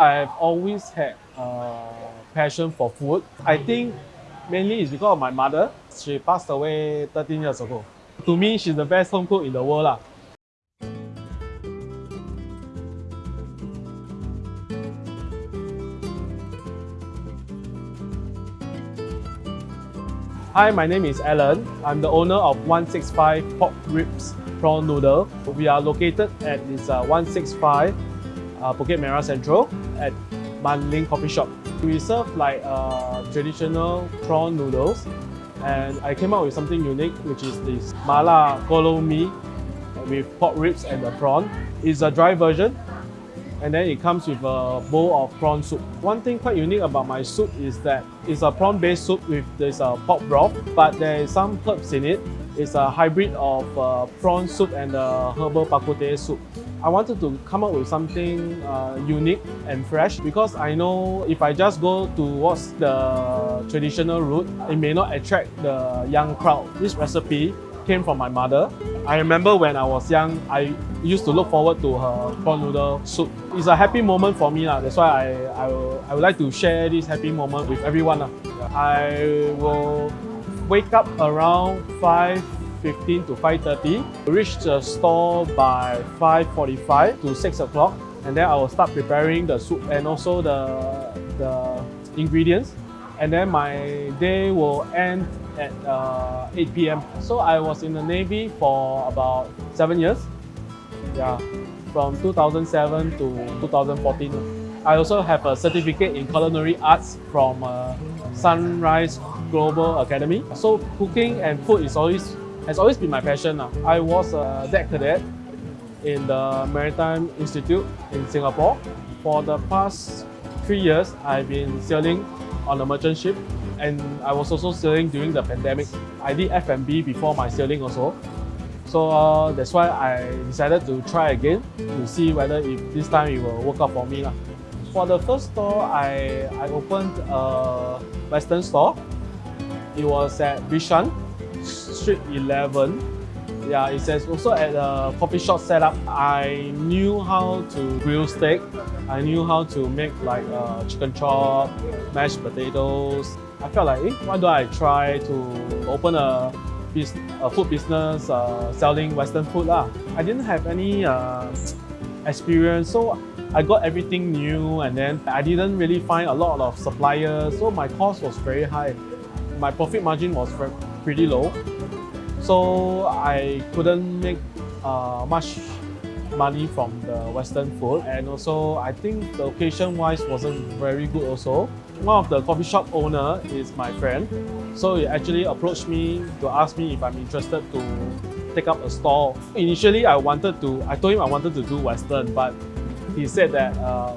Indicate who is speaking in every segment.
Speaker 1: I've always had a passion for food. I think mainly it's because of my mother. She passed away 13 years ago. To me, she's the best home cook in the world. Lah. Hi, my name is Alan. I'm the owner of 165 Pork Ribs Prawn Noodle. We are located at this uh, 165 uh, Bukit Merah Central at Manling Coffee Shop. We serve like uh, traditional prawn noodles and I came up with something unique which is this Mala Kolo Mee with pork ribs and the prawn. It's a dry version and then it comes with a bowl of prawn soup. One thing quite unique about my soup is that it's a prawn-based soup with this uh, pork broth, but there is some herbs in it. It's a hybrid of uh, prawn soup and the herbal bak kut teh soup. I wanted to come up with something uh, unique and fresh because I know if I just go towards the traditional route, it may not attract the young crowd. This recipe came from my mother. I remember when I was young, I used to look forward to her prawn noodle soup. It's a happy moment for me. That's why I, I, I would like to share this happy moment with everyone. I will wake up around 5 15 to 5.30. Reach the store by 5.45 to 6 o'clock and then I will start preparing the soup and also the, the ingredients and then my day will end at uh, 8 p.m. So I was in the Navy for about 7 years. Yeah, from 2007 to 2014. I also have a certificate in culinary arts from uh, Sunrise Global Academy. So cooking and food is always has always been my passion. I was a deck cadet in the Maritime Institute in Singapore. For the past three years, I've been sailing on a merchant ship and I was also sailing during the pandemic. I did F&B before my sailing also. So uh, that's why I decided to try again to see whether if this time it will work out for me. For the first store, I, I opened a Western store. It was at Bishan Street 11. Yeah, it says also at a coffee shop setup. I knew how to grill steak. I knew how to make like uh, chicken chop, mashed potatoes. I felt like, eh, why don't I try to open a, a food business uh, selling Western food lah. I didn't have any uh, experience, so I got everything new and then I didn't really find a lot of suppliers, so my cost was very high. My profit margin was pretty low. So I couldn't make uh, much money from the Western food and also I think the location wise wasn't very good also. One of the coffee shop owner is my friend. So he actually approached me to ask me if I'm interested to take up a stall. Initially I wanted to, I told him I wanted to do Western but he said that uh,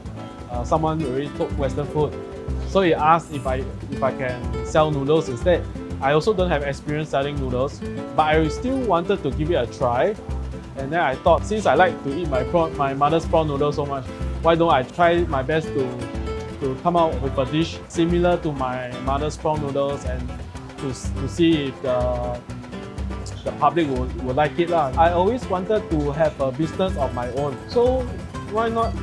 Speaker 1: uh, someone already took Western food. So he asked if I, if I can sell noodles instead. I also don't have experience selling noodles, but I still wanted to give it a try. And then I thought, since I like to eat my prawn, my mother's prawn noodles so much, why don't I try my best to, to come out with a dish similar to my mother's prawn noodles and to, to see if the, the public will, will like it. Lah. I always wanted to have a business of my own. So why not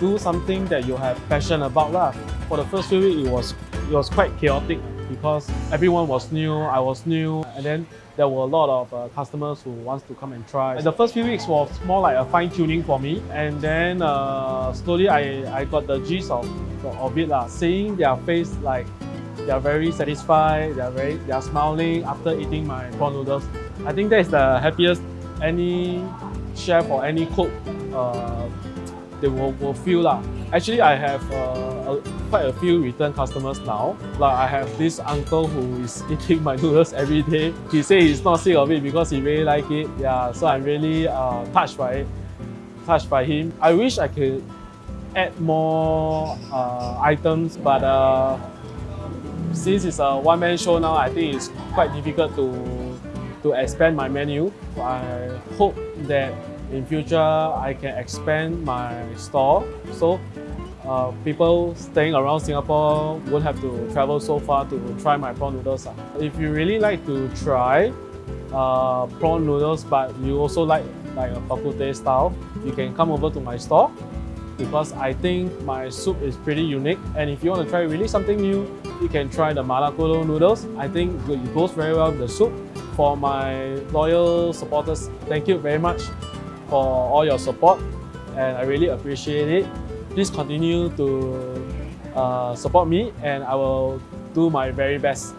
Speaker 1: do something that you have passion about? Lah. For the first few weeks, it was, it was quite chaotic because everyone was new, I was new, and then there were a lot of uh, customers who wants to come and try. The first few weeks was more like a fine tuning for me, and then uh, slowly I, I got the gist of, of it. Lah. Seeing their face like they are very satisfied, they are very they are smiling after eating my prawn noodles. I think that is the happiest any chef or any cook uh, they will, will feel. Lah. Actually, I have uh, a, quite a few return customers now. Like I have this uncle who is eating my noodles every day. He says he's not sick of it because he really like it. Yeah, so I'm really uh, touched by it, touched by him. I wish I could add more uh, items, but uh, since it's a one-man show now, I think it's quite difficult to to expand my menu. I hope that in future I can expand my store so uh, people staying around Singapore won't have to travel so far to try my prawn noodles. If you really like to try uh, prawn noodles but you also like like a bak style, you can come over to my store because I think my soup is pretty unique. And if you want to try really something new, you can try the Malakolo noodles. I think it goes very well with the soup. For my loyal supporters, thank you very much for all your support and I really appreciate it. Please continue to uh, support me and I will do my very best